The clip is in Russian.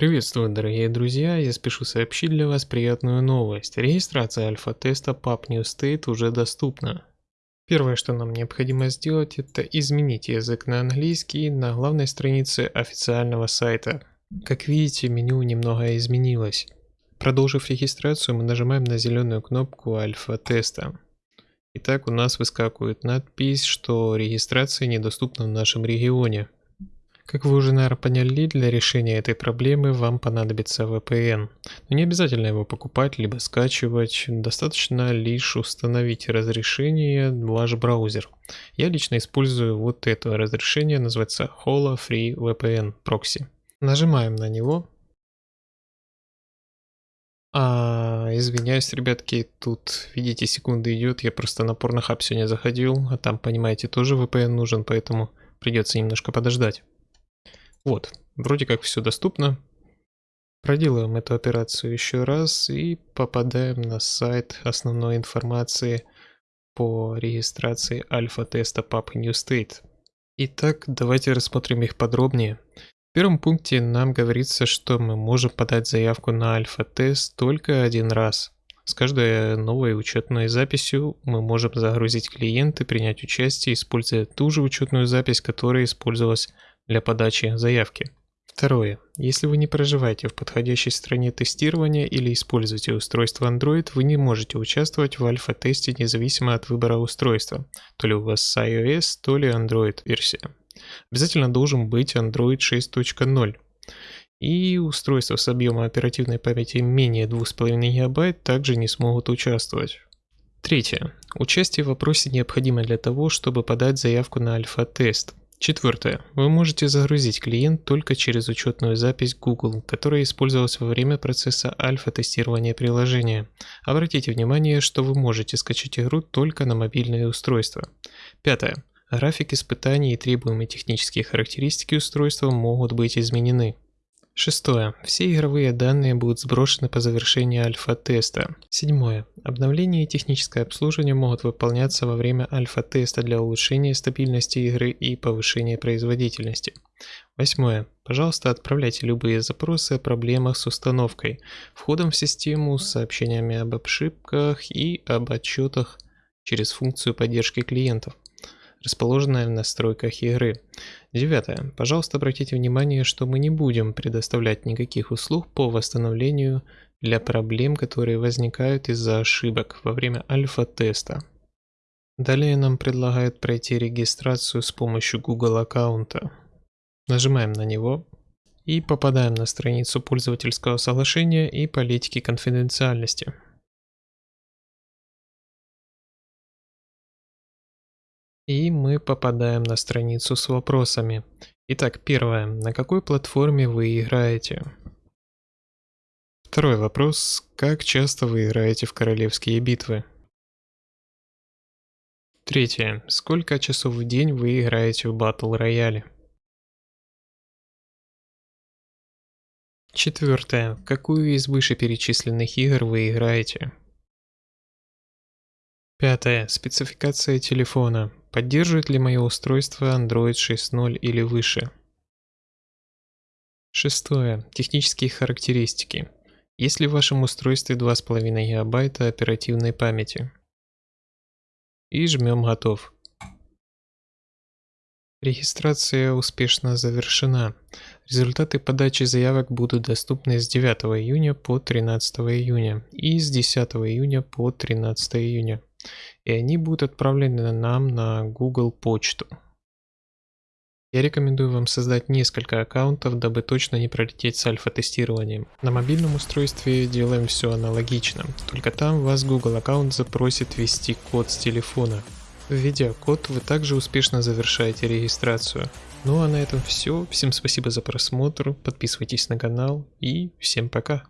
Приветствую, дорогие друзья! Я спешу сообщить для вас приятную новость. Регистрация альфа-теста PUB New State уже доступна. Первое, что нам необходимо сделать, это изменить язык на английский на главной странице официального сайта. Как видите, меню немного изменилось. Продолжив регистрацию, мы нажимаем на зеленую кнопку альфа-теста. Итак, у нас выскакивает надпись, что регистрация недоступна в нашем регионе. Как вы уже, наверное, поняли, для решения этой проблемы вам понадобится VPN. Но не обязательно его покупать, либо скачивать, достаточно лишь установить разрешение в ваш браузер. Я лично использую вот это разрешение, называется Hola Free VPN Proxy. Нажимаем на него. А, извиняюсь, ребятки, тут, видите, секунды идет, я просто на порнохаб сегодня заходил, а там, понимаете, тоже VPN нужен, поэтому придется немножко подождать. Вот, вроде как все доступно. Проделаем эту операцию еще раз и попадаем на сайт основной информации по регистрации альфа-теста PUB New State. Итак, давайте рассмотрим их подробнее. В первом пункте нам говорится, что мы можем подать заявку на альфа-тест только один раз. С каждой новой учетной записью мы можем загрузить клиент и принять участие, используя ту же учетную запись, которая использовалась для подачи заявки. Второе. Если вы не проживаете в подходящей стране тестирования или используете устройство Android, вы не можете участвовать в альфа-тесте независимо от выбора устройства, то ли у вас iOS, то ли Android версия. Обязательно должен быть Android 6.0. И устройства с объемом оперативной памяти менее 2,5 ГБ также не смогут участвовать. Третье. Участие в вопросе необходимо для того, чтобы подать заявку на альфа-тест. Четвертое. Вы можете загрузить клиент только через учетную запись Google, которая использовалась во время процесса альфа-тестирования приложения. Обратите внимание, что вы можете скачать игру только на мобильное устройство. Пятое. График испытаний и требуемые технические характеристики устройства могут быть изменены. Шестое. Все игровые данные будут сброшены по завершении альфа-теста. Седьмое. Обновление и техническое обслуживание могут выполняться во время альфа-теста для улучшения стабильности игры и повышения производительности. Восьмое. Пожалуйста, отправляйте любые запросы о проблемах с установкой, входом в систему сообщениями об ошибках и об отчетах через функцию поддержки клиентов расположенная в настройках игры. Девятое. Пожалуйста, обратите внимание, что мы не будем предоставлять никаких услуг по восстановлению для проблем, которые возникают из-за ошибок во время альфа-теста. Далее нам предлагают пройти регистрацию с помощью Google аккаунта. Нажимаем на него и попадаем на страницу пользовательского соглашения и политики конфиденциальности. И мы попадаем на страницу с вопросами. Итак, первое. На какой платформе вы играете? Второй вопрос. Как часто вы играете в королевские битвы? Третье. Сколько часов в день вы играете в батл рояле? Четвертое. Какую из вышеперечисленных игр вы играете? Пятое. Спецификация телефона. Поддерживает ли мое устройство Android 6.0 или выше? Шестое. Технические характеристики. Есть ли в вашем устройстве 2,5 ГБ оперативной памяти? И жмем «Готов». Регистрация успешно завершена. Результаты подачи заявок будут доступны с 9 июня по 13 июня и с 10 июня по 13 июня и они будут отправлены нам на Google почту. Я рекомендую вам создать несколько аккаунтов, дабы точно не пролететь с альфа-тестированием. На мобильном устройстве делаем все аналогично, только там вас Google аккаунт запросит ввести код с телефона. Введя код, вы также успешно завершаете регистрацию. Ну а на этом все. Всем спасибо за просмотр, подписывайтесь на канал и всем пока.